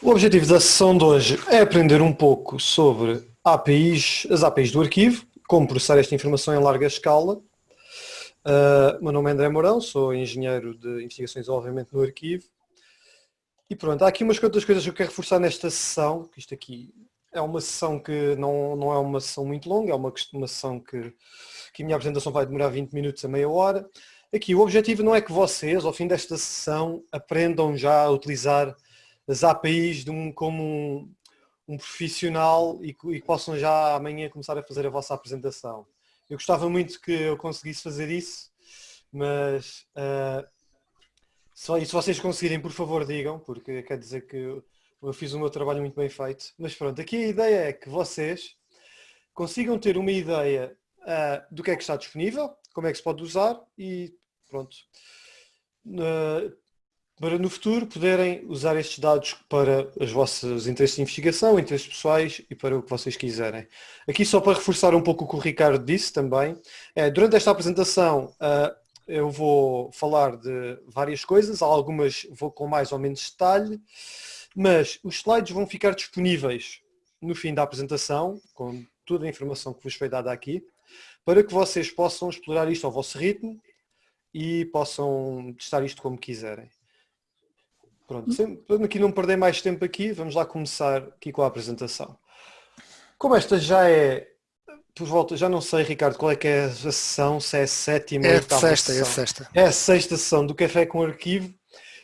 O objetivo da sessão de hoje é aprender um pouco sobre APIs, as APIs do arquivo, como processar esta informação em larga escala. Uh, meu nome é André Mourão, sou engenheiro de investigações e desenvolvimento no arquivo. E pronto, há aqui umas quantas coisas que eu quero reforçar nesta sessão, que isto aqui é uma sessão que não, não é uma sessão muito longa, é uma, uma sessão que, que a minha apresentação vai demorar 20 minutos a meia hora. Aqui o objetivo não é que vocês, ao fim desta sessão, aprendam já a utilizar as APIs de um, como um, um profissional e que, possam já amanhã começar a fazer a vossa apresentação. Eu gostava muito que eu conseguisse fazer isso, mas uh, só, e se vocês conseguirem, por favor, digam, porque quer dizer que eu, eu fiz o meu trabalho muito bem feito. Mas pronto, aqui a ideia é que vocês consigam ter uma ideia uh, do que é que está disponível, como é que se pode usar e pronto. Uh, para no futuro poderem usar estes dados para os vossos interesses de investigação, interesses pessoais e para o que vocês quiserem. Aqui só para reforçar um pouco o que o Ricardo disse também, é, durante esta apresentação uh, eu vou falar de várias coisas, algumas vou com mais ou menos detalhe, mas os slides vão ficar disponíveis no fim da apresentação, com toda a informação que vos foi dada aqui, para que vocês possam explorar isto ao vosso ritmo e possam testar isto como quiserem. Pronto, para aqui não perder mais tempo aqui, vamos lá começar aqui com a apresentação. Como esta já é, por volta, já não sei, Ricardo, qual é que é a sessão, se é a sétima é a sexta, É a sexta. É a sexta sessão do Café com Arquivo.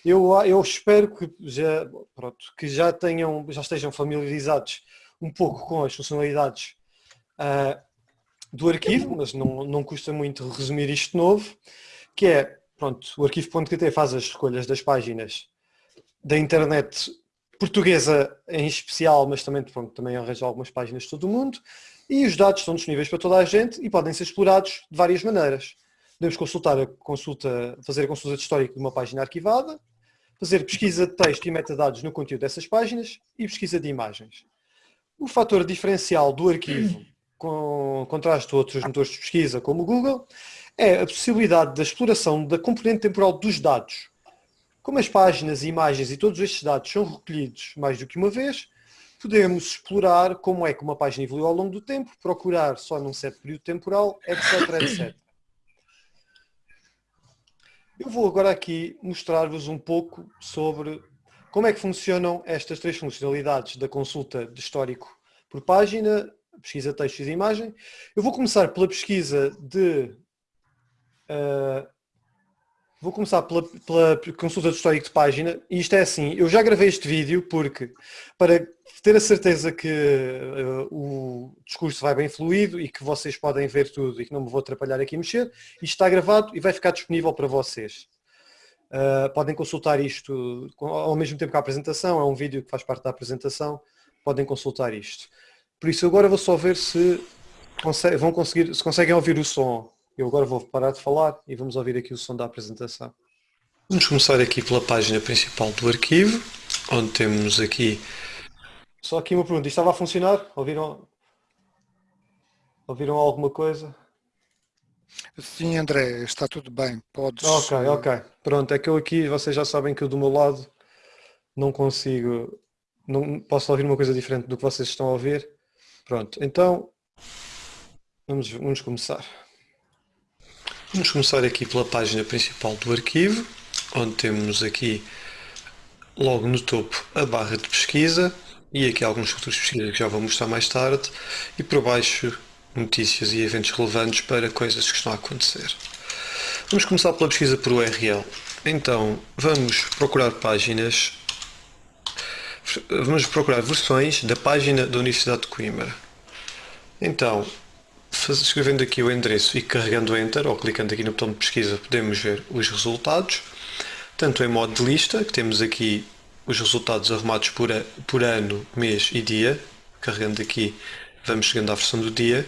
Eu, eu espero que já, pronto, que já tenham, já estejam familiarizados um pouco com as funcionalidades uh, do arquivo, mas não, não custa muito resumir isto de novo, que é, pronto, o arquivo.pt faz as escolhas das páginas da internet portuguesa em especial, mas também, pronto, também arranja algumas páginas de todo o mundo, e os dados estão disponíveis para toda a gente e podem ser explorados de várias maneiras. Podemos consultar a consulta, fazer a consulta de histórico de uma página arquivada, fazer pesquisa de texto e metadados no conteúdo dessas páginas e pesquisa de imagens. O fator diferencial do arquivo, com contraste a outros motores de pesquisa como o Google, é a possibilidade da exploração da componente temporal dos dados, como as páginas, imagens e todos estes dados são recolhidos mais do que uma vez, podemos explorar como é que uma página evoluiu ao longo do tempo, procurar só num certo período temporal, etc, etc. Eu vou agora aqui mostrar-vos um pouco sobre como é que funcionam estas três funcionalidades da consulta de histórico por página, pesquisa textos e imagem. Eu vou começar pela pesquisa de uh, Vou começar pela, pela, consulta do histórico de página e isto é assim, eu já gravei este vídeo porque para ter a certeza que uh, o discurso vai bem fluido e que vocês podem ver tudo e que não me vou atrapalhar aqui a mexer, isto está gravado e vai ficar disponível para vocês. Uh, podem consultar isto ao mesmo tempo que a apresentação, é um vídeo que faz parte da apresentação, podem consultar isto. Por isso agora vou só ver se vão conseguir, se conseguem ouvir o som. Eu agora vou parar de falar e vamos ouvir aqui o som da apresentação. Vamos começar aqui pela página principal do arquivo, onde temos aqui... Só aqui uma pergunta, isto estava a funcionar? Ouviram, Ouviram alguma coisa? Sim, André, está tudo bem. Podes... Ok, ok. Pronto, é que eu aqui, vocês já sabem que eu do meu lado não consigo, não posso ouvir uma coisa diferente do que vocês estão a ouvir. Pronto, então vamos, vamos começar. Vamos começar aqui pela página principal do arquivo, onde temos aqui logo no topo a barra de pesquisa e aqui alguns futuros de pesquisa que já vou mostrar mais tarde e por baixo notícias e eventos relevantes para coisas que estão a acontecer. Vamos começar pela pesquisa por URL. Então vamos procurar páginas, vamos procurar versões da página da Universidade de Coimbra. Então escrevendo aqui o endereço e carregando Enter, ou clicando aqui no botão de pesquisa, podemos ver os resultados, tanto em modo de lista, que temos aqui os resultados arrumados por, a, por ano, mês e dia, carregando aqui vamos chegando à versão do dia,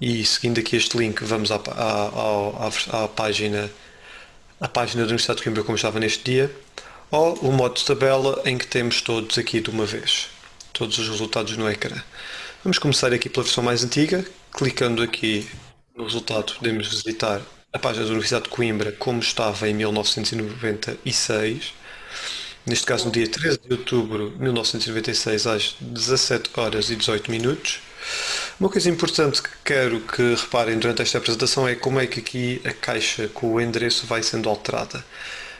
e seguindo aqui este link vamos à, à, à, à página a página da Universidade de Coimbra como estava neste dia, ou o modo de tabela em que temos todos aqui de uma vez, todos os resultados no ecrã. Vamos começar aqui pela versão mais antiga, clicando aqui no resultado podemos visitar a página da Universidade de Coimbra como estava em 1996 neste caso no dia 13 de outubro de 1996, às 17 horas e 18 minutos. Uma coisa importante que quero que reparem durante esta apresentação é como é que aqui a caixa com o endereço vai sendo alterada.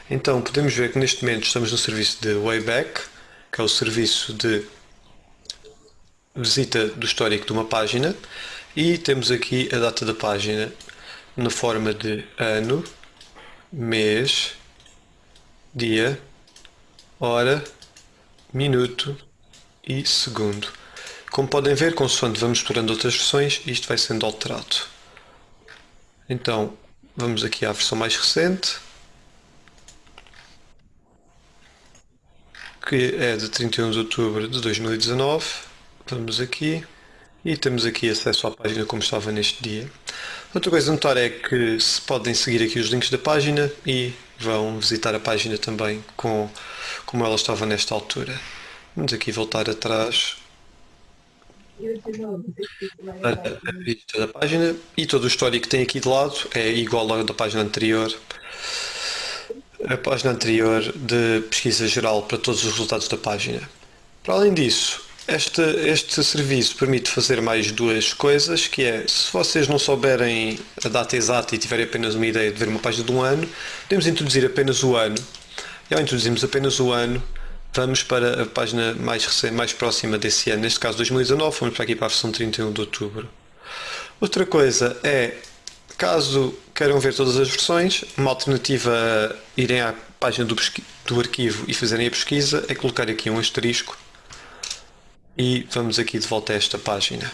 Então podemos ver que neste momento estamos no serviço de Wayback, que é o serviço de visita do histórico de uma página e temos aqui a data da página na forma de ano, mês, dia, hora, minuto e segundo. Como podem ver, consoante vamos explorando outras versões, isto vai sendo alterado. Então, vamos aqui à versão mais recente, que é de 31 de outubro de 2019. Vamos aqui e temos aqui acesso à página como estava neste dia. Outra coisa a notar é que se podem seguir aqui os links da página e vão visitar a página também com, como ela estava nesta altura. Vamos aqui voltar atrás a, vista da página e todo o histórico que tem aqui de lado é igual ao da página anterior. A página anterior de pesquisa geral para todos os resultados da página. Para além disso, este, este serviço permite fazer mais duas coisas, que é, se vocês não souberem a data exata e tiverem apenas uma ideia de ver uma página de um ano, podemos introduzir apenas o ano. E ao introduzirmos apenas o ano, vamos para a página mais, recente, mais próxima desse ano, neste caso 2019, vamos para aqui para a versão 31 de outubro. Outra coisa é, caso queiram ver todas as versões, uma alternativa a irem à página do, do arquivo e fazerem a pesquisa é colocar aqui um asterisco e vamos aqui de volta a esta página.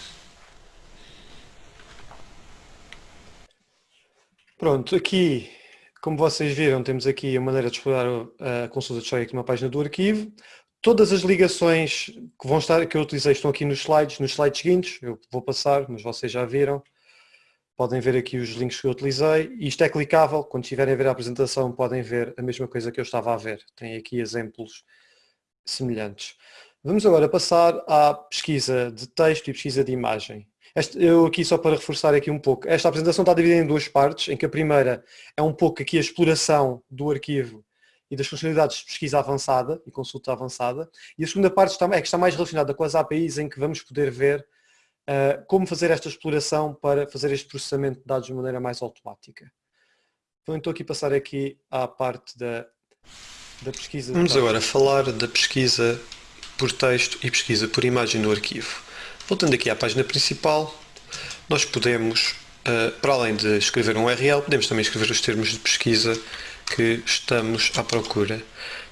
Pronto, aqui, como vocês viram, temos aqui a maneira de explorar a consulta de histórico numa página do arquivo. Todas as ligações que vão estar, que eu utilizei estão aqui nos slides, nos slides seguintes, eu vou passar, mas vocês já viram. Podem ver aqui os links que eu utilizei. Isto é clicável, quando estiverem a ver a apresentação podem ver a mesma coisa que eu estava a ver. Tem aqui exemplos semelhantes. Vamos agora passar à pesquisa de texto e pesquisa de imagem. Este, eu aqui só para reforçar aqui um pouco, esta apresentação está dividida em duas partes, em que a primeira é um pouco aqui a exploração do arquivo e das funcionalidades de pesquisa avançada e consulta avançada, e a segunda parte está, é que está mais relacionada com as APIs, em que vamos poder ver uh, como fazer esta exploração para fazer este processamento de dados de maneira mais automática. Então estou aqui a passar aqui à parte da, da pesquisa. Vamos agora falar da pesquisa por texto e pesquisa por imagem no arquivo. Voltando aqui à página principal, nós podemos, eh, para além de escrever um URL, podemos também escrever os termos de pesquisa que estamos à procura.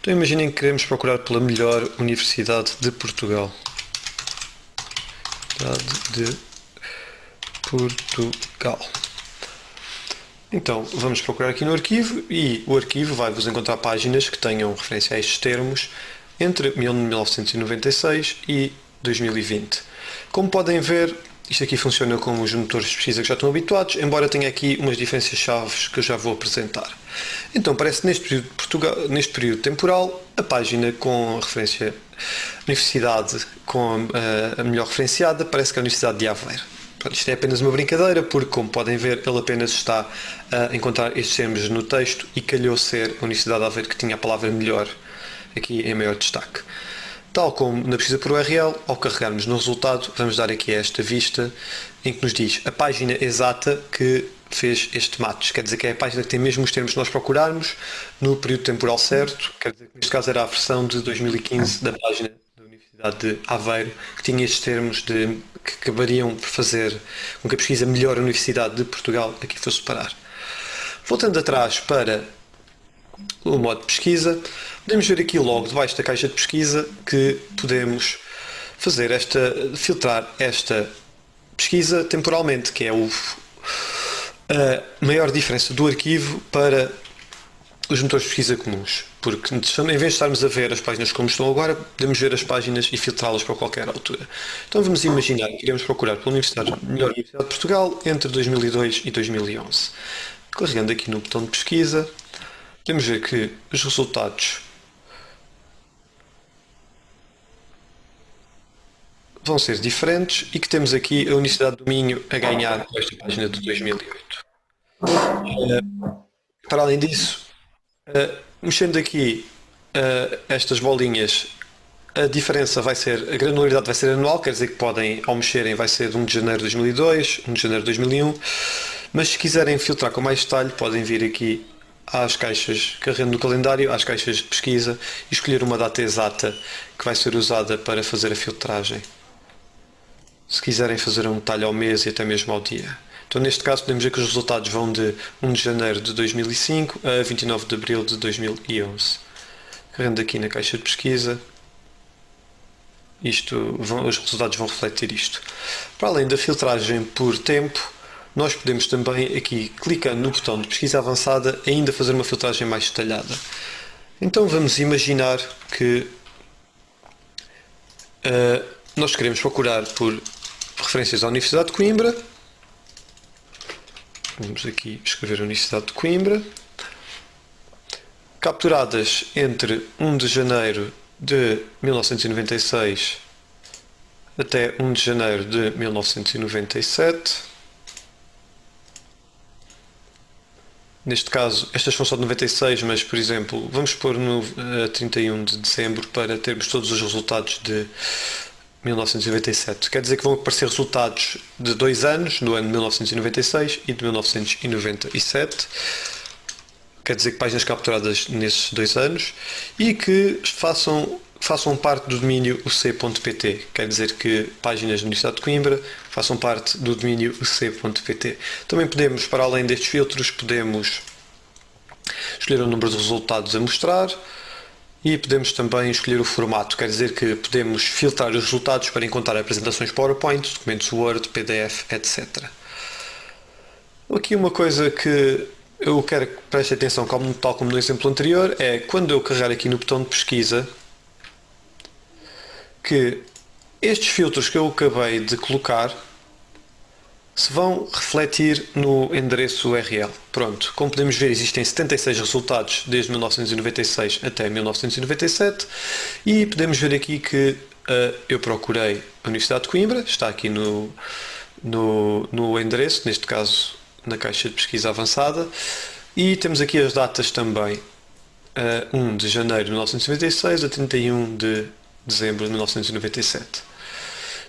Então imaginem que queremos procurar pela melhor Universidade de Portugal. Universidade de Portugal. Então, vamos procurar aqui no arquivo e o arquivo vai-vos encontrar páginas que tenham referência a estes termos entre 1996 e 2020. Como podem ver, isto aqui funciona com os motores de pesquisa que já estão habituados, embora tenha aqui umas diferenças chaves que eu já vou apresentar. Então, parece neste período, Portugal, neste período temporal, a página com a referência Universidade com a, a melhor referenciada parece que é a Universidade de Aveiro. isto é apenas uma brincadeira, porque, como podem ver, ele apenas está a encontrar estes termos no texto e calhou ser a Universidade de Aveiro que tinha a palavra melhor aqui em maior destaque. Tal como na pesquisa por URL, ao carregarmos no resultado, vamos dar aqui esta vista em que nos diz a página exata que fez este match. Quer dizer que é a página que tem mesmo os termos que nós procurarmos no período temporal certo. Quer dizer que neste caso era a versão de 2015 da página da Universidade de Aveiro, que tinha estes termos de, que acabariam por fazer com que a pesquisa melhor a Universidade de Portugal aqui fosse parar. Voltando atrás para o modo de pesquisa, podemos ver aqui logo debaixo da caixa de pesquisa que podemos fazer esta, filtrar esta pesquisa temporalmente, que é o, a maior diferença do arquivo para os motores de pesquisa comuns. Porque em vez de estarmos a ver as páginas como estão agora, podemos ver as páginas e filtrá-las para qualquer altura. Então vamos imaginar que iremos procurar pela Universidade, melhor Universidade de Portugal entre 2002 e 2011. Carregando aqui no botão de pesquisa, podemos ver que os resultados vão ser diferentes e que temos aqui a Universidade do Minho a ganhar esta página de 2008. Uh, eh, para além disso, uh, mexendo aqui uh, estas bolinhas, a diferença vai ser, a granularidade vai ser anual, quer dizer que podem, ao mexerem, vai ser 1 de janeiro de 2002, 1 de janeiro de 2001, mas se quiserem filtrar com mais detalhe, podem vir aqui às caixas, carregando no calendário, às caixas de pesquisa e escolher uma data exata que vai ser usada para fazer a filtragem. Se quiserem fazer um detalhe ao mês e até mesmo ao dia. Então, neste caso, podemos ver que os resultados vão de 1 de janeiro de 2005 a 29 de abril de 2011. Carregando aqui na caixa de pesquisa, isto, vão, os resultados vão refletir isto. Para além da filtragem por tempo, nós podemos também aqui, clicando no botão de pesquisa avançada, ainda fazer uma filtragem mais detalhada. Então vamos imaginar que uh, nós queremos procurar por referências à Universidade de Coimbra. Vamos aqui escrever Universidade de Coimbra. Capturadas entre 1 de janeiro de 1996 até 1 de janeiro de 1997. Neste caso, estas são só de 96, mas, por exemplo, vamos pôr no uh, 31 de dezembro para termos todos os resultados de 1997. Quer dizer que vão aparecer resultados de dois anos, do ano de 1996 e de 1997. Quer dizer que páginas capturadas nesses dois anos e que façam façam parte do domínio uc.pt. Quer dizer que páginas da Universidade de Coimbra façam parte do domínio uc.pt. Também podemos, para além destes filtros, podemos escolher o número de resultados a mostrar e podemos também escolher o formato. Quer dizer que podemos filtrar os resultados para encontrar apresentações PowerPoint, documentos Word, PDF, etc. Aqui uma coisa que eu quero que preste atenção, tal como no exemplo anterior, é quando eu carregar aqui no botão de pesquisa, que estes filtros que eu acabei de colocar se vão refletir no endereço URL. Pronto, como podemos ver existem 76 resultados desde 1996 até 1997 e podemos ver aqui que uh, eu procurei a Universidade de Coimbra, está aqui no, no, no endereço, neste caso na caixa de pesquisa avançada e temos aqui as datas também, uh, 1 de janeiro de 1996 a 31 de dezembro de 1997.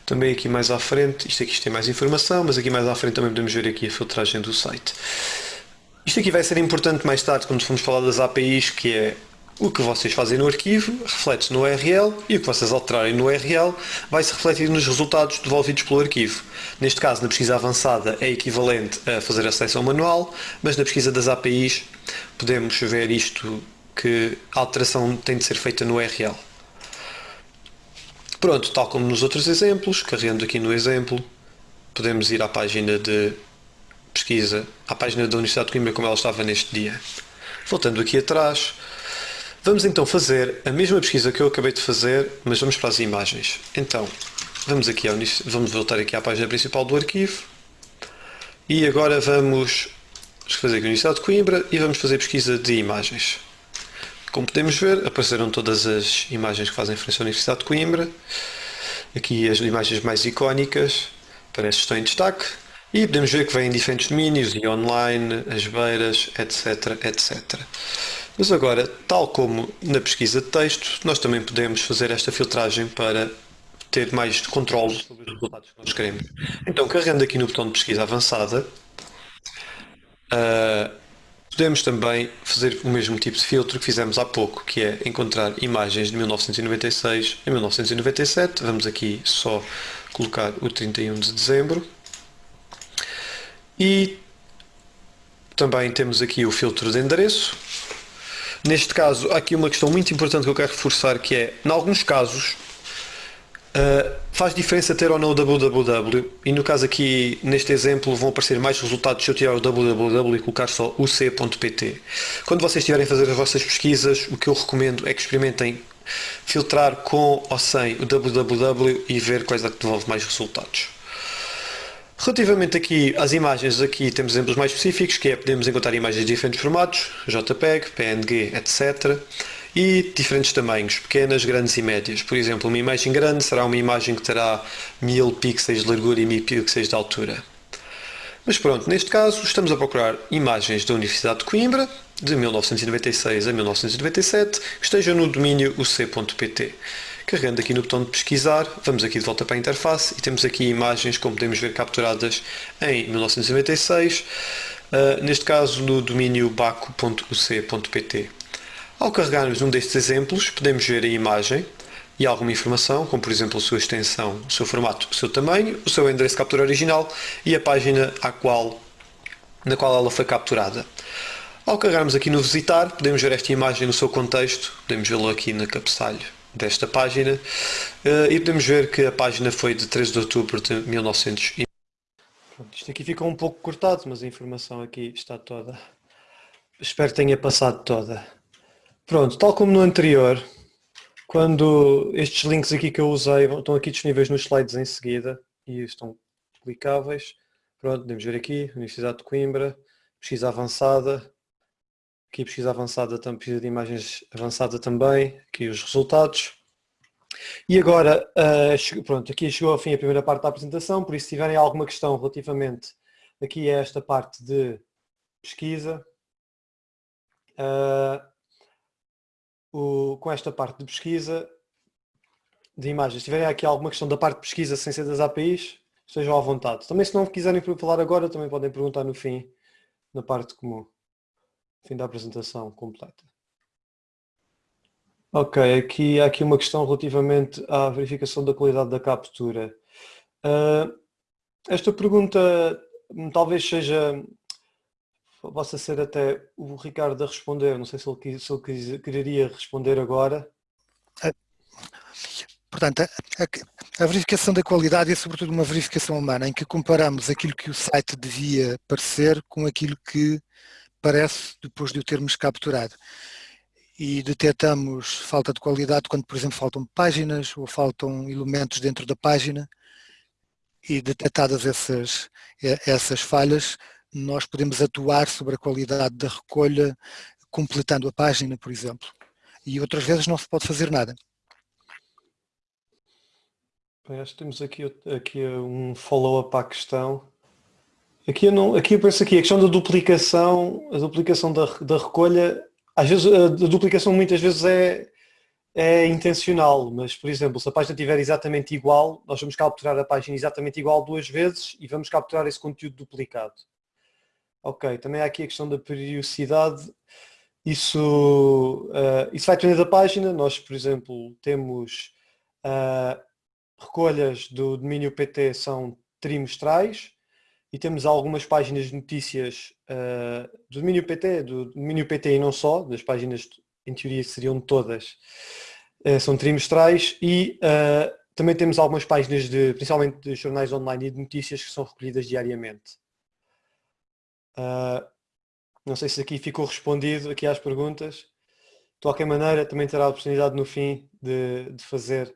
Também aqui mais à frente, isto aqui tem mais informação, mas aqui mais à frente também podemos ver aqui a filtragem do site. Isto aqui vai ser importante mais tarde quando formos falar das APIs, que é o que vocês fazem no arquivo reflete-se no URL e o que vocês alterarem no URL vai se refletir nos resultados devolvidos pelo arquivo. Neste caso, na pesquisa avançada é equivalente a fazer a seleção manual, mas na pesquisa das APIs podemos ver isto que a alteração tem de ser feita no URL. Pronto, tal como nos outros exemplos, carregando aqui no exemplo, podemos ir à página de pesquisa, à página da Universidade de Coimbra como ela estava neste dia. Voltando aqui atrás, vamos então fazer a mesma pesquisa que eu acabei de fazer, mas vamos para as imagens. Então, vamos, aqui ao, vamos voltar aqui à página principal do arquivo e agora vamos fazer aqui a Universidade de Coimbra e vamos fazer pesquisa de imagens. Como podemos ver, apareceram todas as imagens que fazem referência à Universidade de Coimbra. Aqui as imagens mais icónicas, parece que estão em destaque. E podemos ver que vêm diferentes domínios, e online, as beiras, etc, etc. Mas agora, tal como na pesquisa de texto, nós também podemos fazer esta filtragem para ter mais controle sobre os resultados que nós queremos. Então, carregando aqui no botão de pesquisa avançada, uh, Podemos também fazer o mesmo tipo de filtro que fizemos há pouco, que é encontrar imagens de 1996 a 1997. Vamos aqui só colocar o 31 de dezembro. E também temos aqui o filtro de endereço. Neste caso, há aqui uma questão muito importante que eu quero reforçar, que é, em alguns casos, Uh, faz diferença ter ou não o www e no caso aqui neste exemplo vão aparecer mais resultados se eu tirar o www e colocar só uc.pt quando vocês estiverem a fazer as vossas pesquisas o que eu recomendo é que experimentem filtrar com ou sem o www e ver quais é que devolve mais resultados. Relativamente aqui às imagens, aqui temos exemplos mais específicos, que é podemos encontrar imagens de diferentes formatos, JPEG, PNG, etc e diferentes tamanhos, pequenas, grandes e médias. Por exemplo, uma imagem grande será uma imagem que terá 1000 pixels de largura e 1000 pixels de altura. Mas pronto, neste caso estamos a procurar imagens da Universidade de Coimbra, de 1996 a 1997, que estejam no domínio uc.pt. Carregando aqui no botão de pesquisar, vamos aqui de volta para a interface e temos aqui imagens, como podemos ver, capturadas em 1996, uh, eh, neste caso no domínio baco.uc.pt. Ao carregarmos um destes exemplos, podemos ver a imagem e alguma informação, como por exemplo a sua extensão, o seu formato, o seu tamanho, o seu endereço de captura original e a página à qual, na qual ela foi capturada. Ao carregarmos aqui no visitar, podemos ver esta imagem no seu contexto, podemos vê-lo aqui na cabeçalho desta página eh, e podemos ver que a página foi de 13 de outubro de 1900. Pronto, isto aqui ficou um pouco cortado, mas a informação aqui está toda. Espero que tenha passado toda. Pronto, tal como no anterior, quando estes links aqui que eu usei estão aqui disponíveis nos slides em seguida e estão clicáveis. Pronto, podemos ver aqui, Universidade de Coimbra, pesquisa avançada, aqui pesquisa avançada, pesquisa de imagens avançada também, aqui os resultados. E agora, uh, pronto, aqui chegou ao fim a primeira parte da apresentação, por isso se tiverem alguma questão relativamente aqui a esta parte de pesquisa, uh, o, com esta parte de pesquisa de imagens. Se tiverem aqui alguma questão da parte de pesquisa sem ser das APIs, estejam à vontade. Também se não quiserem falar agora, também podem perguntar no fim, na parte comum, fim da apresentação completa. Ok, aqui há aqui uma questão relativamente à verificação da qualidade da captura. Uh, esta pergunta hum, talvez seja possa ser até o Ricardo a responder, não sei se ele, se ele quereria responder agora. Portanto, a, a, a, verificação da qualidade é sobretudo uma verificação humana, em que comparamos aquilo que o site devia parecer com aquilo que parece depois de o termos capturado. E detectamos falta de qualidade quando, por exemplo, faltam páginas ou faltam elementos dentro da página e detectadas essas, essas falhas, nós podemos atuar sobre a qualidade da recolha, completando a página, por exemplo. E outras vezes não se pode fazer nada. Acho que temos aqui, aqui um follow-up à questão. Aqui eu, não, aqui eu penso aqui, a questão da duplicação, a duplicação da, da recolha, às vezes a, duplicação muitas vezes é, é intencional, mas por exemplo, se a página estiver exatamente igual, nós vamos capturar a página exatamente igual duas vezes e vamos capturar esse conteúdo duplicado. Ok, também há aqui a questão da periodicidade. Isso, uh, isso vai depender da página. Nós, por exemplo, temos uh, recolhas do domínio PT são trimestrais e temos algumas páginas de notícias uh, do domínio PT, do domínio PT e não só, das páginas em teoria seriam todas, são trimestrais e também temos algumas páginas de, principalmente de jornais online e de notícias que são recolhidas diariamente. Uh, não sei se aqui ficou respondido aqui às perguntas. De qualquer maneira, também terá a oportunidade no fim de, de fazer,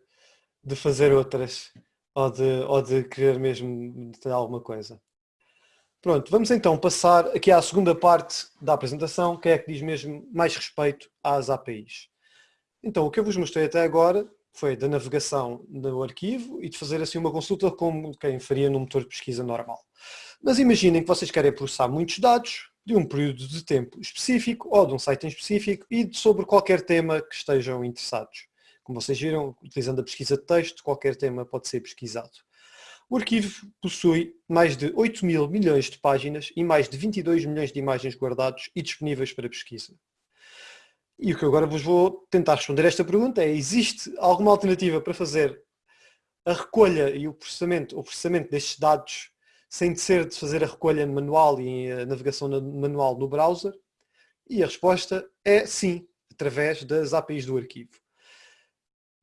de fazer outras ou de, ou de querer mesmo ter alguma coisa. Pronto, vamos então passar aqui à segunda parte da apresentação, que é que diz mesmo mais respeito às APIs. Então, o que eu vos mostrei até agora foi da navegação no arquivo e de fazer assim uma consulta como quem faria num motor de pesquisa normal. Mas imaginem que vocês querem processar muitos dados de um período de tempo específico ou de um site em específico e sobre qualquer tema que estejam interessados. Como vocês viram, utilizando a pesquisa de texto, qualquer tema pode ser pesquisado. O arquivo possui mais de 8 mil milhões de páginas e mais de 22 milhões de imagens guardados e disponíveis para pesquisa. E o que agora vos vou tentar responder a esta pergunta é, existe alguma alternativa para fazer a recolha e o processamento, o processamento destes dados sem ser de fazer a recolha manual e a navegação manual no browser? E a resposta é sim, através das APIs do arquivo.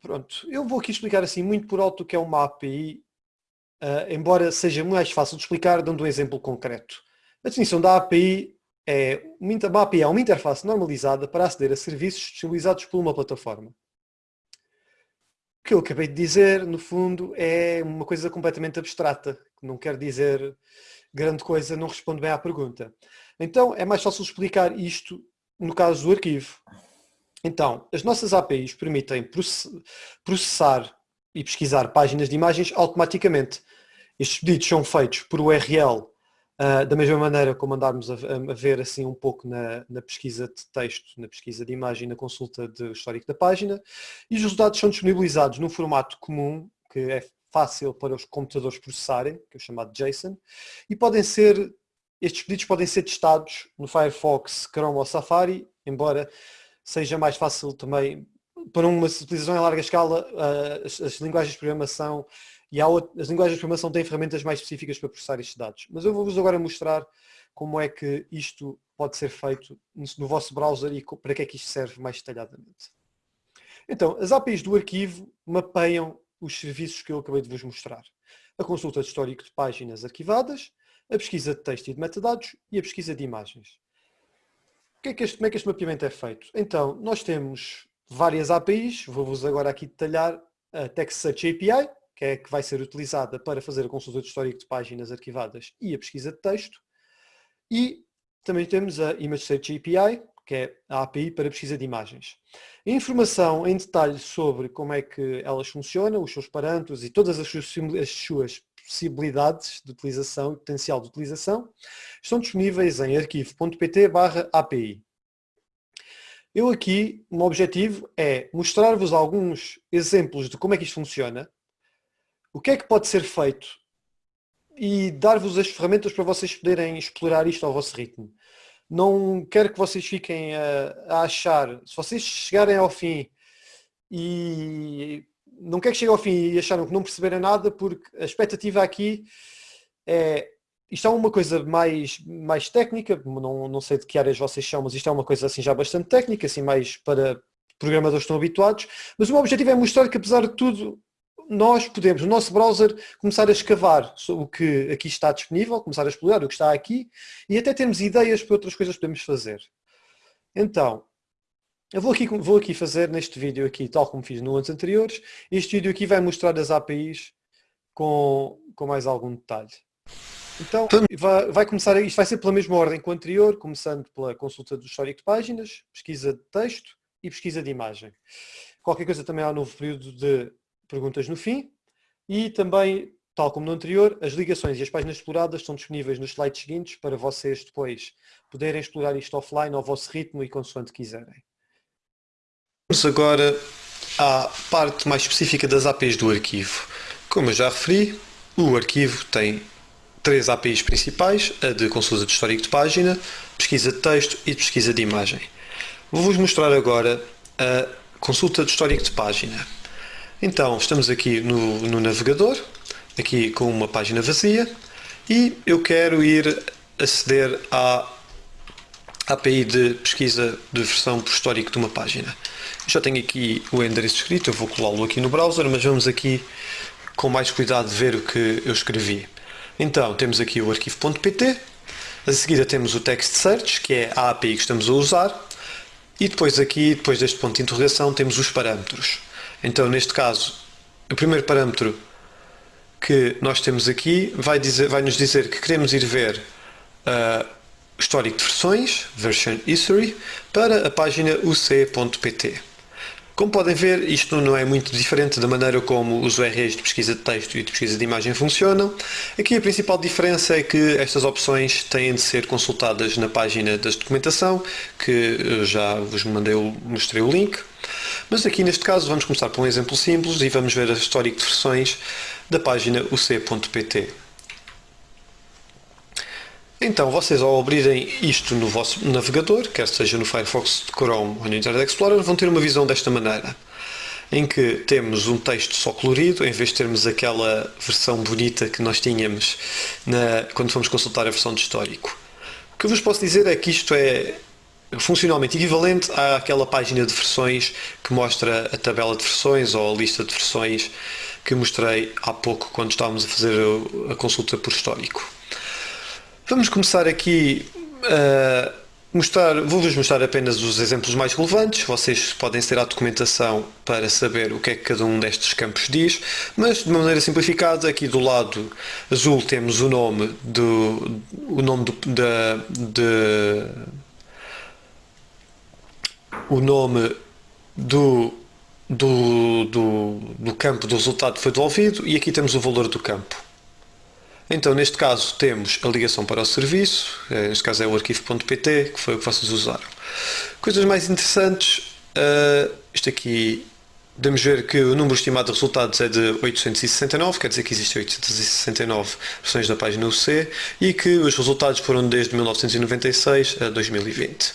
Pronto, eu vou aqui explicar assim muito por alto o que é uma API, ah, embora seja mais fácil de explicar dando um exemplo concreto. A definição da API é uma API é uma interface normalizada para aceder a serviços disponibilizados por uma plataforma. Que eu acabei de dizer, no fundo, é uma coisa completamente abstrata, não quer dizer grande coisa, não responde bem à pergunta. Então é mais fácil explicar isto no caso do arquivo. Então, as nossas APIs permitem processar e pesquisar páginas de imagens automaticamente. Estes pedidos são feitos por URL Uh, da mesma maneira como andarmos a, a, ver assim um pouco na, na, pesquisa de texto, na pesquisa de imagem, na consulta do histórico da página, e os resultados são disponibilizados num formato comum, que é fácil para os computadores processarem, que é o chamado JSON, e podem ser, estes pedidos podem ser testados no Firefox, Chrome ou Safari, embora seja mais fácil também, para uma utilização em larga escala, uh, as, as linguagens de programação e outro, as linguagens de programação têm ferramentas mais específicas para processar estes dados. Mas eu vou-vos agora mostrar como é que isto pode ser feito no vosso browser e para que é que isto serve mais detalhadamente. Então, as APIs do arquivo mapeiam os serviços que eu acabei de vos mostrar. A consulta de histórico de páginas arquivadas, a pesquisa de texto e de metadados e a pesquisa de imagens. Que é que este, como é que este mapeamento é feito? Então, nós temos várias APIs, vou-vos agora aqui detalhar a Text Search API, que é que vai ser utilizada para fazer a consulta de histórico de páginas arquivadas e a pesquisa de texto. E também temos a Image Search API, que é a API para pesquisa de imagens. A informação em detalhe sobre como é que elas funcionam, os seus parâmetros e todas as suas, as suas possibilidades de utilização e potencial de utilização estão disponíveis em arquivo.pt API. Eu aqui, o meu objetivo é mostrar-vos alguns exemplos de como é que isto funciona o que é que pode ser feito e dar-vos as ferramentas para vocês poderem explorar isto ao vosso ritmo. Não quero que vocês fiquem a, a achar, se vocês chegarem ao fim e não quero que cheguem ao fim e acharam que não perceberam nada, porque a expectativa aqui é isto é uma coisa mais, mais técnica, não, não sei de que áreas vocês são, mas isto é uma coisa assim já bastante técnica, assim mais para programadores que estão habituados, mas o meu objetivo é mostrar que apesar de tudo nós podemos, no nosso browser, começar a escavar o que aqui está disponível, começar a explorar o que está aqui e até termos ideias para outras coisas que podemos fazer. Então, eu vou aqui, vou aqui fazer neste vídeo aqui, tal como fiz no anos anteriores, este vídeo aqui vai mostrar as APIs com, com mais algum detalhe. Então, vai, vai começar, isto vai ser pela mesma ordem que o anterior, começando pela consulta do histórico de páginas, pesquisa de texto e pesquisa de imagem. Qualquer coisa também há um novo período de perguntas no fim e também, tal como no anterior, as ligações e as páginas exploradas estão disponíveis nos slides seguintes para vocês depois poderem explorar isto offline ao vosso ritmo e consoante quiserem. Vamos agora à parte mais específica das APIs do arquivo. Como eu já referi, o arquivo tem três APIs principais, a de consulta de histórico de página, pesquisa de texto e pesquisa de imagem. Vou-vos mostrar agora a consulta de histórico de página. Então, estamos aqui no, no navegador, aqui com uma página vazia, e eu quero ir aceder à API de pesquisa de versão por histórico de uma página. Já tenho aqui o endereço escrito, eu vou colá-lo aqui no browser, mas vamos aqui com mais cuidado ver o que eu escrevi. Então, temos aqui o arquivo.pt, a seguir temos o text search, que é a API que estamos a usar, e depois aqui, depois deste ponto de interrogação, temos os parâmetros. Então, neste caso, o primeiro parâmetro que nós temos aqui vai, dizer, vai nos dizer que queremos ir ver uh, histórico de versões, version history, para a página uc.pt. Como podem ver, isto não é muito diferente da maneira como os URLs de pesquisa de texto e de pesquisa de imagem funcionam. Aqui a principal diferença é que estas opções têm de ser consultadas na página da documentação, que já vos mandei, mostrei o link. Mas aqui neste caso vamos começar por um exemplo simples e vamos ver a histórico de versões da página uc.pt. Então, vocês ao abrirem isto no vosso navegador, quer seja no Firefox, Chrome ou no Internet Explorer, vão ter uma visão desta maneira, em que temos um texto só colorido, em vez de termos aquela versão bonita que nós tínhamos na, quando fomos consultar a versão de histórico. O que eu vos posso dizer é que isto é funcionalmente equivalente àquela página de versões que mostra a tabela de versões ou a lista de versões que mostrei há pouco quando estávamos a fazer a consulta por histórico. Vamos começar aqui a mostrar, vou-vos mostrar apenas os exemplos mais relevantes, vocês podem ter a documentação para saber o que é que cada um destes campos diz, mas de uma maneira simplificada, aqui do lado azul temos o nome do, o nome do, da, de, o nome do, do, do, do campo do resultado que foi devolvido e aqui temos o valor do campo. Então, neste caso, temos a ligação para o serviço, eh, neste caso é o arquivo.pt, que foi o que vocês usaram. Coisas mais interessantes, uh, isto aqui, podemos ver que o número estimado de resultados é de 869, quer dizer que existem 869 versões da página UC, e que os resultados foram desde 1996 a 2020.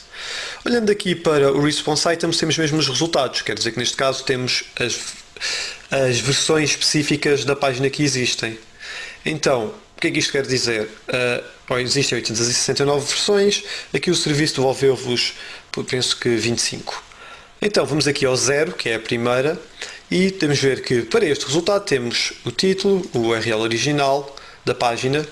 Olhando aqui para o Response Items, temos mesmo os resultados, quer dizer que neste caso temos as, as versões específicas da página que existem. Então, o que é que isto quer dizer? Uh, existem 869 versões, aqui o serviço devolveu-vos, penso que 25. Então, vamos aqui ao zero, que é a primeira, e temos ver que para este resultado temos o título, o URL original da página,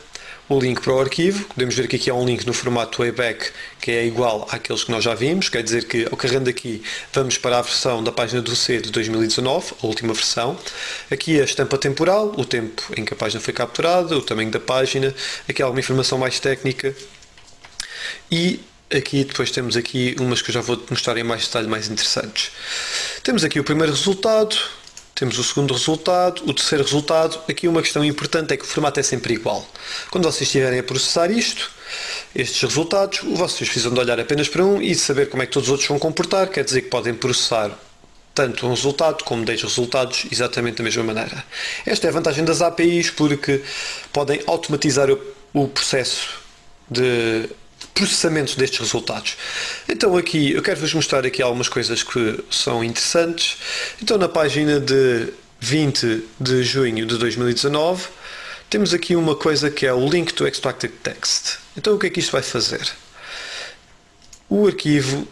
o link para o arquivo. Podemos ver que aqui há um link no formato Wayback que é igual àqueles que nós já vimos, quer dizer que carregando aqui vamos para a versão da página do C de 2019, a última versão. Aqui a estampa temporal, o tempo em que a página foi capturada, o tamanho da página, aqui alguma informação mais técnica e aqui depois temos aqui umas que eu já vou mostrar em mais detalhe mais interessantes. Temos aqui o primeiro resultado, temos o segundo resultado, o terceiro resultado. Aqui uma questão importante é que o formato é sempre igual. Quando vocês estiverem a processar isto, estes resultados, vocês precisam de olhar apenas para um e saber como é que todos os outros vão comportar. Quer dizer que podem processar tanto um resultado como 10 resultados exatamente da mesma maneira. Esta é a vantagem das APIs porque podem automatizar o processo de processamento destes resultados. Então aqui eu quero vos mostrar aqui algumas coisas que são interessantes. Então na página de 20 de junho de 2019 temos aqui uma coisa que é o link to extracted text. Então o que é que isto vai fazer? O arquivo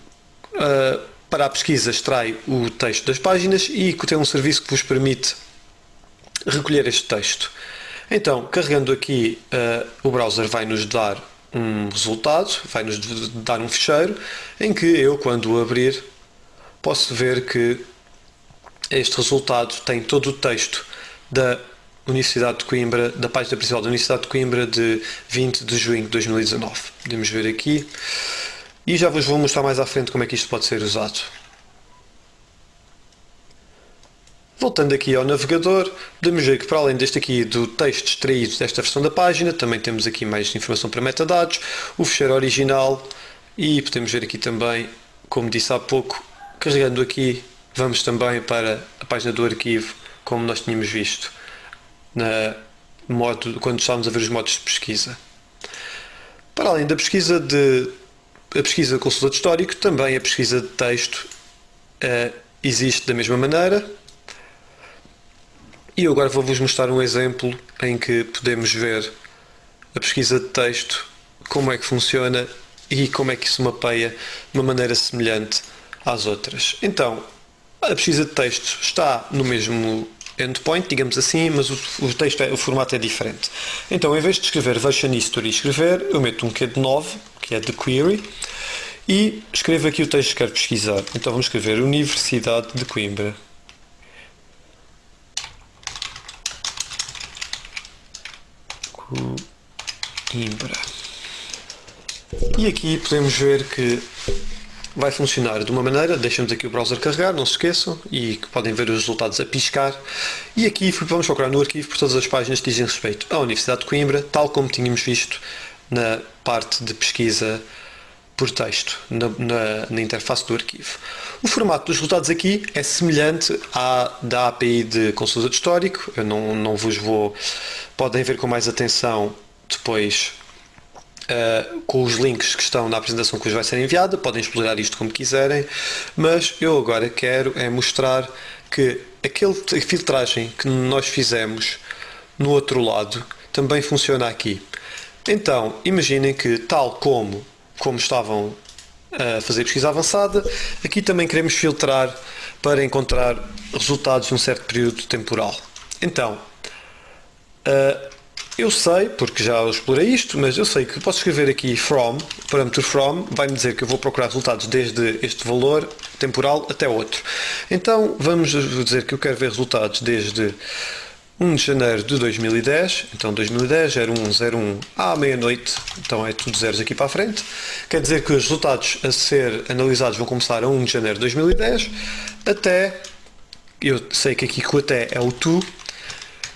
uh, para a pesquisa extrai o texto das páginas e tem um serviço que vos permite recolher este texto. Então, carregando aqui, uh, o browser vai nos dar um resultado, vai-nos dar um ficheiro em que eu, quando o abrir, posso ver que este resultado tem todo o texto da Universidade de Coimbra, da página principal da Universidade de Coimbra de 20 de junho de 2019. Podemos ver aqui. E já vos vou mostrar mais à frente como é que isto pode ser usado. Voltando aqui ao navegador, podemos ver que para além deste aqui do texto extraído desta versão da página, também temos aqui mais informação para metadados, o fecheiro original e podemos ver aqui também, como disse há pouco, carregando aqui, vamos também para a página do arquivo, como nós tínhamos visto na modo, quando estávamos a ver os modos de pesquisa. Para além da pesquisa de a pesquisa de consultor histórico, também a pesquisa de texto uh, existe da mesma maneira, e eu agora vou-vos mostrar um exemplo em que podemos ver a pesquisa de texto, como é que funciona e como é que isso mapeia de uma maneira semelhante às outras. Então, a pesquisa de texto está no mesmo endpoint, digamos assim, mas o, o texto é, o formato é diferente. Então, em vez de escrever version history escrever, eu meto um Q de 9, que é de query, e escrevo aqui o texto que quero pesquisar. Então, vamos escrever Universidade de Coimbra. Coimbra. E aqui podemos ver que vai funcionar de uma maneira, deixamos aqui o browser carregar, não se esqueçam, e que podem ver os resultados a piscar. E aqui vamos procurar no arquivo por todas as páginas que dizem respeito à Universidade de Coimbra, tal como tínhamos visto na parte de pesquisa por texto, na, na, na interface do arquivo. O formato dos resultados aqui é semelhante à da API de consulta de histórico, eu não, não vos vou podem ver com mais atenção depois uh, com os links que estão na apresentação que vos vai ser enviada, podem explorar isto como quiserem, mas eu agora quero é mostrar que aquele filtragem que nós fizemos no outro lado também funciona aqui. Então, imaginem que tal como, como estavam a fazer pesquisa avançada, aqui também queremos filtrar para encontrar resultados num certo período temporal. Então, Uh, eu sei, porque já explorei isto, mas eu sei que posso escrever aqui from, parâmetro from, vai-me dizer que eu vou procurar resultados desde este valor temporal até outro. Então vamos dizer que eu quero ver resultados desde 1 de janeiro de 2010, então 2010, 0101 à meia-noite, então é tudo zeros aqui para a frente. Quer dizer que os resultados a ser analisados vão começar a 1 de janeiro de 2010 até, eu sei que aqui que o até é o to,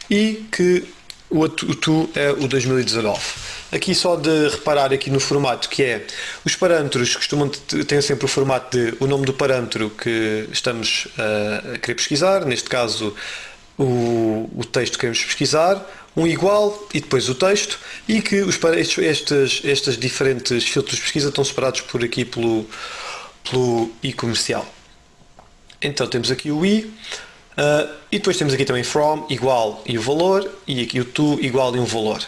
e que o, outro, o tu é o 2019. Aqui só de reparar aqui no formato que é, os parâmetros costumam ter sempre o formato de o nome do parâmetro que estamos a querer pesquisar, neste caso o, o texto que queremos pesquisar, um igual e depois o texto e que os, estes, estes diferentes filtros de pesquisa estão separados por aqui pelo, pelo i comercial. Então temos aqui o i uh, e depois temos aqui também from igual e o valor e aqui o to igual e um valor.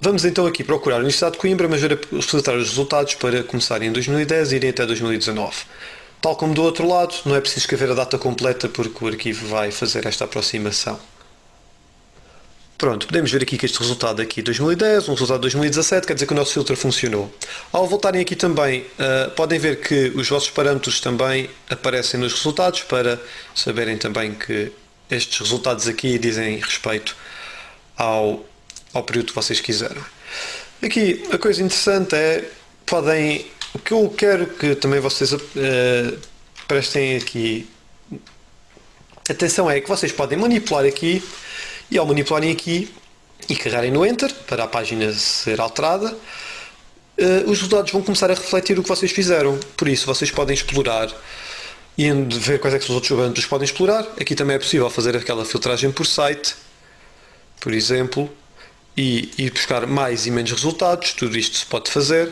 Vamos então aqui procurar a Universidade de Coimbra, mas ver filtrar os resultados para começarem em 2010 e irem até 2019. Tal como do outro lado, não é preciso escrever a data completa porque o arquivo vai fazer esta aproximação. Pronto, podemos ver aqui que este resultado aqui 2010, um resultado de 2017, quer dizer que o nosso filtro funcionou. Ao voltarem aqui também, uh, podem ver que os vossos parâmetros também aparecem nos resultados para saberem também que estes resultados aqui dizem respeito ao, ao período que vocês quiserem. Aqui, a coisa interessante é, podem, o que eu quero que também vocês uh, prestem aqui atenção é que vocês podem manipular aqui e ao manipularem aqui e carregarem no Enter para a página ser alterada, uh, os resultados vão começar a refletir o que vocês fizeram. Por isso, vocês podem explorar e ver quais é que são os outros que podem explorar. Aqui também é possível fazer aquela filtragem por site, por exemplo, e ir buscar mais e menos resultados. Tudo isto se pode fazer.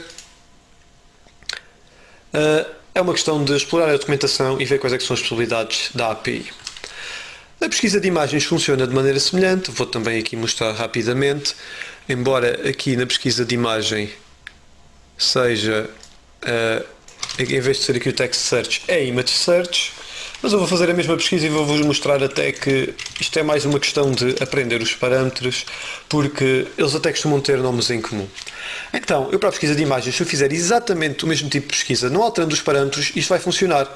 Uh, é uma questão de explorar a documentação e ver quais é são as possibilidades da API. A pesquisa de imagens funciona de maneira semelhante, vou também aqui mostrar rapidamente, embora aqui na pesquisa de imagem seja, uh, em vez de ser aqui o text search, é image search, mas eu vou fazer a mesma pesquisa e vou-vos mostrar até que isto é mais uma questão de aprender os parâmetros, porque eles até costumam ter nomes em comum. Então, eu para a pesquisa de imagens, se eu fizer exatamente o mesmo tipo de pesquisa, não alterando os parâmetros, isto vai funcionar.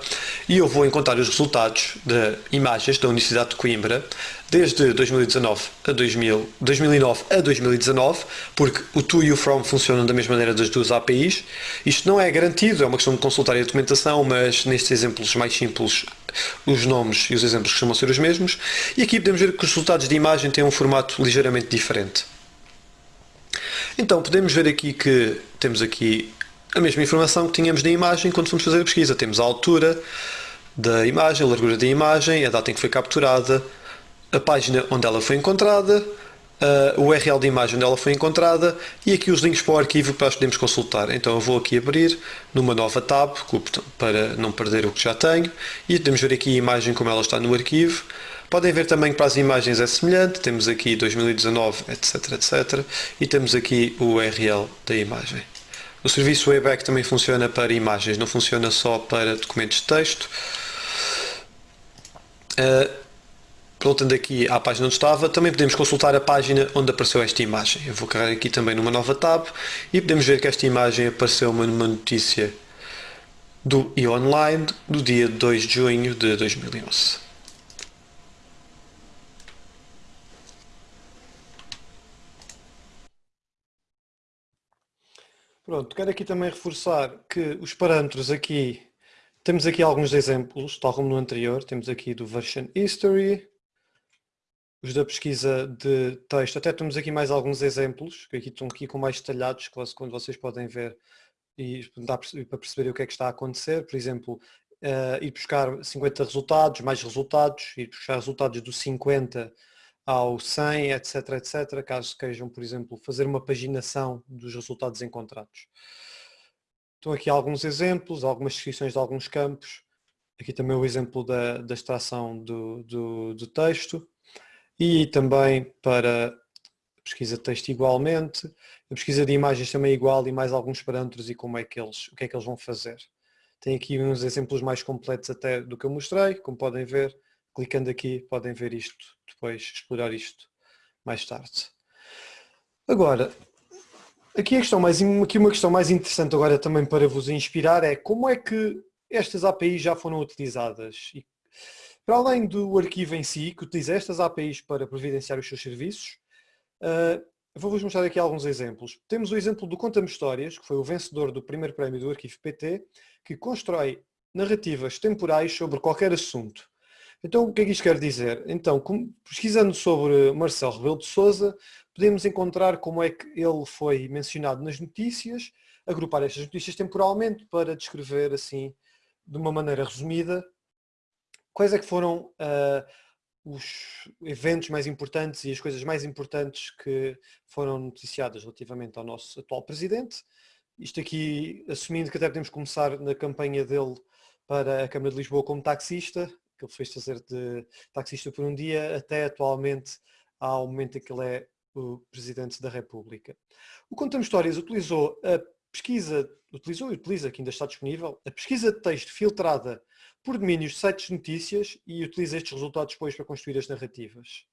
E eu vou encontrar os resultados de imagens da Universidade de Coimbra desde 2019 a 2000, 2009 a 2019, porque o to e o from funcionam da mesma maneira das duas APIs. Isto não é garantido, é uma questão de consultar a documentação, mas nestes exemplos mais simples os nomes e os exemplos costumam ser os mesmos. E aqui podemos ver que os resultados de imagem têm um formato ligeiramente diferente. Então podemos ver aqui que temos aqui a mesma informação que tínhamos na imagem quando fomos fazer a pesquisa. Temos a altura da imagem, a largura da imagem, a data em que foi capturada, a página onde ela foi encontrada, o URL da imagem onde ela foi encontrada e aqui os links para o arquivo que nós podemos consultar. Então eu vou aqui abrir numa nova tab para não perder o que já tenho e podemos ver aqui a imagem como ela está no arquivo Podem ver também que para as imagens é semelhante, temos aqui 2019, etc, etc, e temos aqui o URL da imagem. O serviço Wayback também funciona para imagens, não funciona só para documentos de texto. Uh, voltando aqui à página onde estava, também podemos consultar a página onde apareceu esta imagem. Eu vou carregar aqui também numa nova tab e podemos ver que esta imagem apareceu numa notícia do e-online do dia 2 de junho de 2011. Pronto, quero aqui também reforçar que os parâmetros aqui, temos aqui alguns exemplos, tal como no anterior, temos aqui do Version History, os da pesquisa de texto, até temos aqui mais alguns exemplos, que aqui estão aqui com mais detalhados, quando vocês podem ver e dá para perceber o que é que está a acontecer, por exemplo, uh, ir buscar 50 resultados, mais resultados, ir buscar resultados do 50 ao 100, etc, etc, caso queiram, por exemplo, fazer uma paginação dos resultados encontrados. Estão aqui alguns exemplos, algumas descrições de alguns campos. Aqui também o exemplo da, da extração do, do, do texto. E também para pesquisa de texto igualmente, a pesquisa de imagens também é igual e mais alguns parâmetros e como é que eles, o que é que eles vão fazer. Tem aqui uns exemplos mais completos até do que eu mostrei, como podem ver, clicando aqui podem ver isto depois, explorar isto mais tarde. Agora, aqui, a questão mais, aqui uma questão mais interessante agora também para vos inspirar é como é que estas APIs já foram utilizadas? E, para além do arquivo em si, que utiliza estas APIs para providenciar os seus serviços, uh, vou-vos mostrar aqui alguns exemplos. Temos o exemplo do Conta-me Histórias, que foi o vencedor do primeiro prémio do arquivo PT, que constrói narrativas temporais sobre qualquer assunto. Então, o que é que isto quer dizer? Então, pesquisando sobre Marcelo Rebelo de Sousa, podemos encontrar como é que ele foi mencionado nas notícias, agrupar estas notícias temporalmente para descrever assim, de uma maneira resumida, quais é que foram uh, os eventos mais importantes e as coisas mais importantes que foram noticiadas relativamente ao nosso atual presidente. Isto aqui, assumindo que até podemos começar na campanha dele para a Câmara de Lisboa como taxista, que ele fez fazer de taxista por um dia, até atualmente ao momento em que ele é o Presidente da República. O Contamos Histórias utilizou a pesquisa, utilizou e utiliza, que ainda está disponível, a pesquisa de texto filtrada por domínios de sites de notícias e utiliza estes resultados depois para construir as narrativas.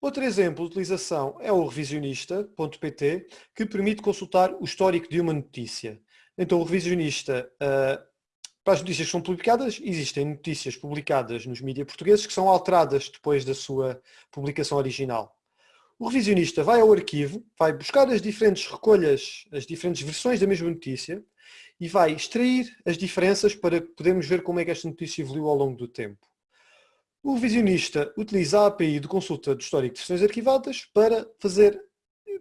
Outro exemplo de utilização é o revisionista.pt, que permite consultar o histórico de uma notícia. Então o revisionista, uh, para as notícias que são publicadas, existem notícias publicadas nos mídias portugueses que são alteradas depois da sua publicação original. O revisionista vai ao arquivo, vai buscar as diferentes recolhas, as diferentes versões da mesma notícia e vai extrair as diferenças para podermos ver como é que esta notícia evoluiu ao longo do tempo. O revisionista utiliza a API de consulta do histórico de versões arquivadas para fazer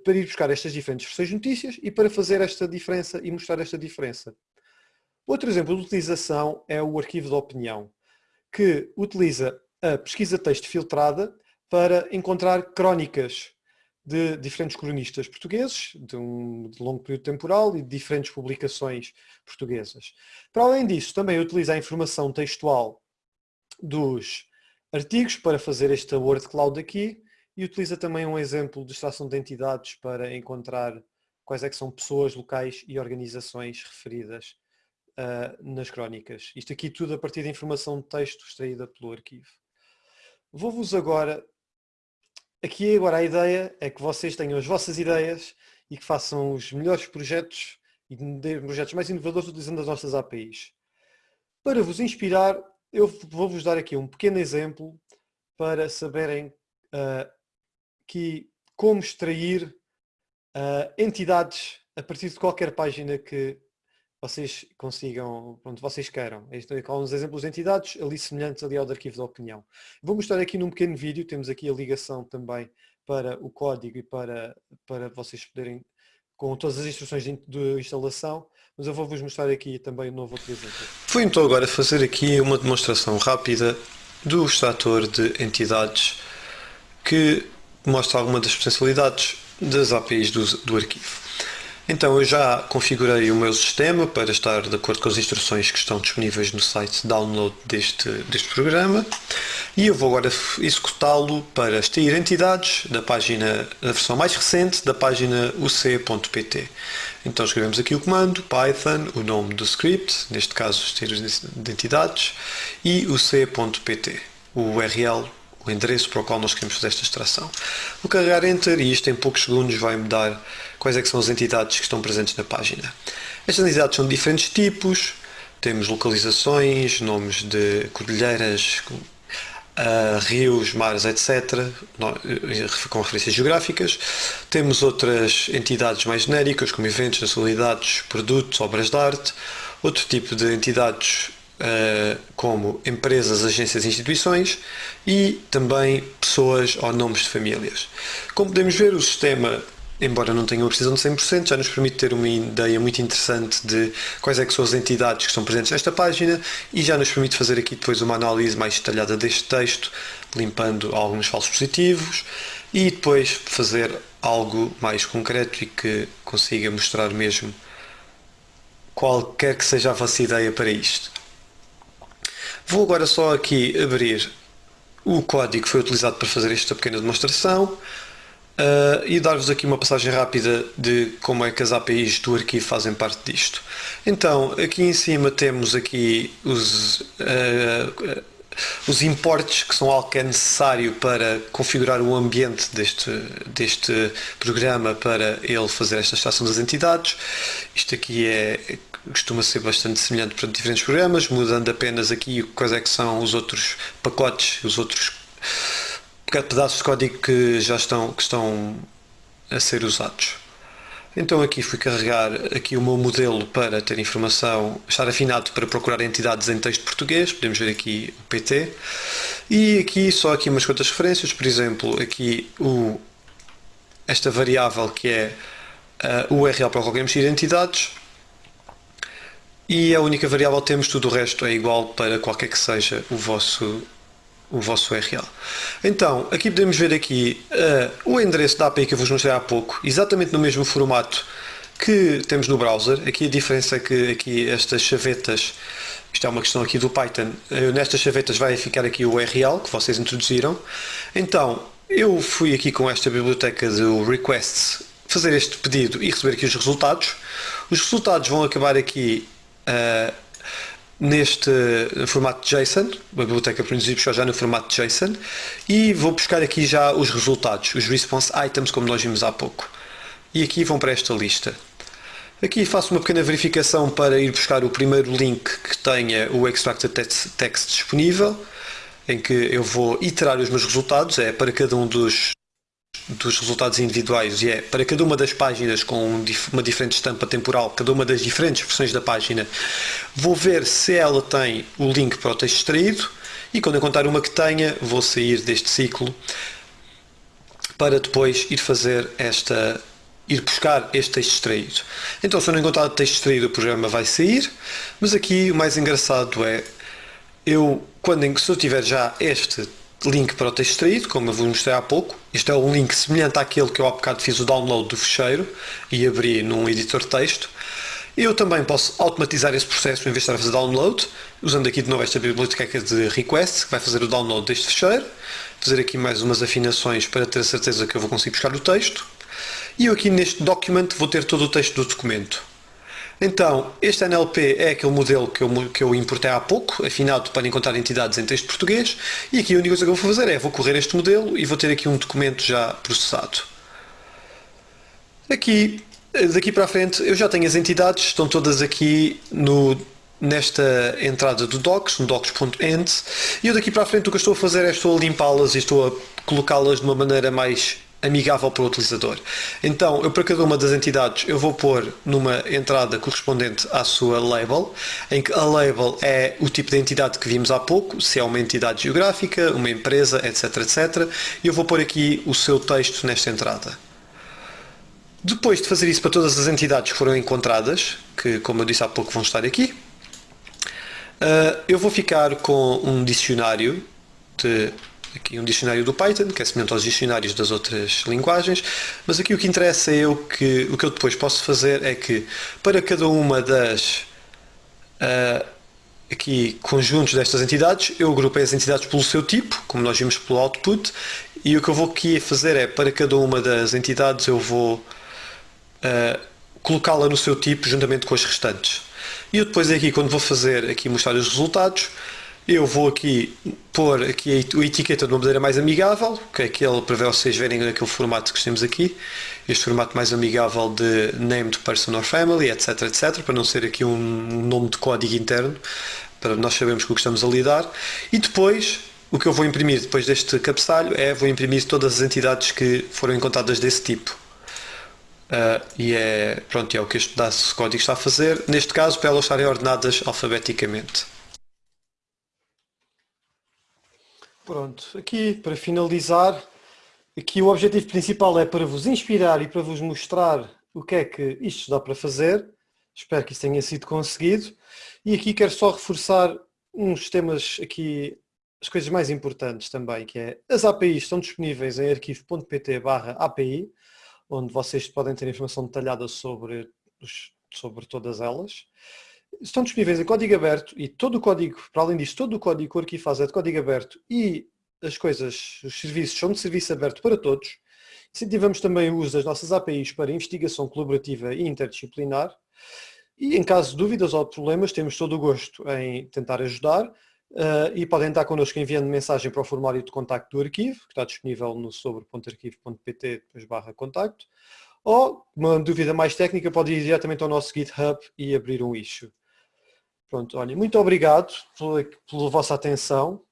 para ir buscar estas diferentes versões de notícias e para fazer esta diferença e mostrar esta diferença. Outro exemplo de utilização é o arquivo de opinião, que utiliza a pesquisa texto filtrada para encontrar crónicas de diferentes cronistas portugueses, de um de longo período temporal e de diferentes publicações portuguesas. Para além disso, também utiliza a informação textual dos artigos para fazer esta word cloud aqui e utiliza também um exemplo de extração de entidades para encontrar quais é que são pessoas, locais e organizações referidas uh, nas crónicas. Isto aqui tudo a partir da informação de texto extraída pelo arquivo. Vou-vos agora Aqui agora a ideia é que vocês tenham as vossas ideias e que façam os melhores projetos e projetos mais inovadores utilizando as nossas APIs. Para vos inspirar, eu vou-vos dar aqui um pequeno exemplo para saberem uh, que como extrair uh, entidades a partir de qualquer página que vocês consigam, pronto, vocês queiram. Estou com uns exemplos de entidades ali semelhantes ali ao de arquivo de opinião. Vou mostrar aqui num pequeno vídeo, temos aqui a ligação também para o código e para, para vocês poderem, com todas as instruções de, de instalação, mas eu vou-vos mostrar aqui também um novo outro exemplo. Vou então agora fazer aqui uma demonstração rápida do extrator de entidades que mostra alguma das potencialidades das APIs do, do arquivo. Então eu já configurei o meu sistema para estar de acordo com as instruções que estão disponíveis no site de download deste, deste programa e eu vou agora executá-lo para extrair entidades da página, da versão mais recente da página uc.pt. Então escrevemos aqui o comando python, o nome do script, neste caso extrair de entidades e uc.pt, o URL o endereço para o qual nós queremos fazer esta extração. Vou carregar Enter e isto em poucos segundos vai me dar quais é que são as entidades que estão presentes na página. Estas entidades são de diferentes tipos, temos localizações, nomes de cordilheiras, uh, rios, mares, etc., com referências geográficas. Temos outras entidades mais genéricas, como eventos, nacionalidades, produtos, obras de arte. Outro tipo de entidades como empresas, agências e instituições e também pessoas ou nomes de famílias. Como podemos ver, o sistema embora não tenha uma precisão de 100%, já nos permite ter uma ideia muito interessante de quais é que são as entidades que estão presentes nesta página e já nos permite fazer aqui depois uma análise mais detalhada deste texto, limpando alguns falsos positivos e depois fazer algo mais concreto e que consiga mostrar mesmo qualquer que seja a vossa ideia para isto. Vou agora só aqui abrir o código que foi utilizado para fazer esta pequena demonstração uh, e dar-vos aqui uma passagem rápida de como é que as APIs do arquivo fazem parte disto. Então, aqui em cima temos aqui os, uh, os importes, que são algo que é necessário para configurar o ambiente deste, deste programa para ele fazer esta extração das entidades. Isto aqui é costuma ser bastante semelhante para diferentes programas, mudando apenas aqui quais é que são os outros pacotes, os outros pedaços de código que já estão, que estão a ser usados. Então aqui fui carregar aqui o meu modelo para ter informação, estar afinado para procurar entidades em texto português, podemos ver aqui o PT, e aqui só aqui umas quantas referências, por exemplo, aqui o, esta variável que é uh, o URL para qualquer mexer de entidades, e a única variável que temos, tudo o resto é igual para qualquer que seja o vosso, o vosso URL. Então, aqui podemos ver aqui uh, o endereço da API que eu vos mostrei há pouco, exatamente no mesmo formato que temos no browser. Aqui a diferença é que aqui estas chavetas, isto é uma questão aqui do Python, uh, nestas chavetas vai ficar aqui o URL que vocês introduziram. Então, eu fui aqui com esta biblioteca do requests fazer este pedido e receber aqui os resultados. Os resultados vão acabar aqui uh, neste formato JSON, a biblioteca produzir já no formato JSON e vou buscar aqui já os resultados, os response items como nós vimos há pouco. E aqui vão para esta lista. Aqui faço uma pequena verificação para ir buscar o primeiro link que tenha o extracted text disponível, em que eu vou iterar os meus resultados, é para cada um dos dos resultados individuais e é para cada uma das páginas com uma diferente estampa temporal, cada uma das diferentes versões da página, vou ver se ela tem o link para o texto extraído e quando encontrar uma que tenha, vou sair deste ciclo para depois ir fazer esta ir buscar este texto extraído. Então se eu não encontrar o texto extraído o programa vai sair, mas aqui o mais engraçado é eu, quando, se eu tiver já este link para o texto extraído, como eu vos mostrei há pouco. Isto é um link semelhante àquele que eu há bocado fiz o download do fecheiro e abri num editor de texto. Eu também posso automatizar esse processo em vez de estar a fazer download, usando aqui de novo esta biblioteca de request, que vai fazer o download deste fecheiro, fazer aqui mais umas afinações para ter a certeza que eu vou conseguir buscar o texto. E eu aqui neste document vou ter todo o texto do documento. Então, este NLP é aquele modelo que eu, que eu importei há pouco, afinado para encontrar entidades em texto português, e aqui a única coisa que eu vou fazer é, vou correr este modelo e vou ter aqui um documento já processado. Aqui, daqui para a frente, eu já tenho as entidades, estão todas aqui no, nesta entrada do docs, no docs.end, e eu daqui para a frente o que eu estou a fazer é estou a limpá-las e estou a colocá-las de uma maneira mais amigável para o utilizador. Então, eu para cada uma das entidades eu vou pôr numa entrada correspondente à sua label, em que a label é o tipo de entidade que vimos há pouco, se é uma entidade geográfica, uma empresa, etc, etc, e eu vou pôr aqui o seu texto nesta entrada. Depois de fazer isso para todas as entidades que foram encontradas, que como eu disse há pouco vão estar aqui, eh, eu vou ficar com um dicionário de aqui um dicionário do Python, que é semelhante aos dicionários das outras linguagens, mas aqui o que interessa é eu que o que eu depois posso fazer é que para cada uma das uh, aqui conjuntos destas entidades, eu agrupei as entidades pelo seu tipo, como nós vimos pelo output, e o que eu vou aqui fazer é para cada uma das entidades eu vou uh, colocá-la no seu tipo juntamente com as restantes. E eu depois aqui quando vou fazer aqui mostrar os resultados, eu vou aqui pôr aqui a etiqueta de uma maneira mais amigável, que é aquele para vocês verem aquele formato que temos aqui, este formato mais amigável de named person or family, etc, etc, para não ser aqui um nome de código interno, para nós sabermos com o que estamos a lidar. E depois, o que eu vou imprimir depois deste cabeçalho é, vou imprimir todas as entidades que foram encontradas desse tipo. Uh, e é, pronto, é o que este código está a fazer, neste caso para elas estarem ordenadas alfabeticamente. Pronto, aqui para finalizar, aqui o objetivo principal é para vos inspirar e para vos mostrar o que é que isto dá para fazer. Espero que isso tenha sido conseguido. E aqui quero só reforçar uns temas aqui, as coisas mais importantes também, que é as APIs estão disponíveis em arquivo.pt API, onde vocês podem ter informação detalhada sobre, sobre todas elas estão disponíveis em código aberto e todo o código, para além disso, todo o código que o arquivo faz é de código aberto e as coisas, os serviços são de serviço aberto para todos. Incentivamos também o uso das nossas APIs para investigação colaborativa e interdisciplinar. E em caso de dúvidas ou problemas, temos todo o gosto em tentar ajudar uh, e podem estar connosco enviando mensagem para o formulário de contacto do arquivo, que está disponível no sobre.arquivo.pt barra contacto, ou uma dúvida mais técnica pode ir diretamente ao nosso GitHub e abrir um issue. Pronto, olha, muito obrigado pela, pela vossa atenção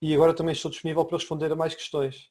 e agora também estou disponível para responder a mais questões.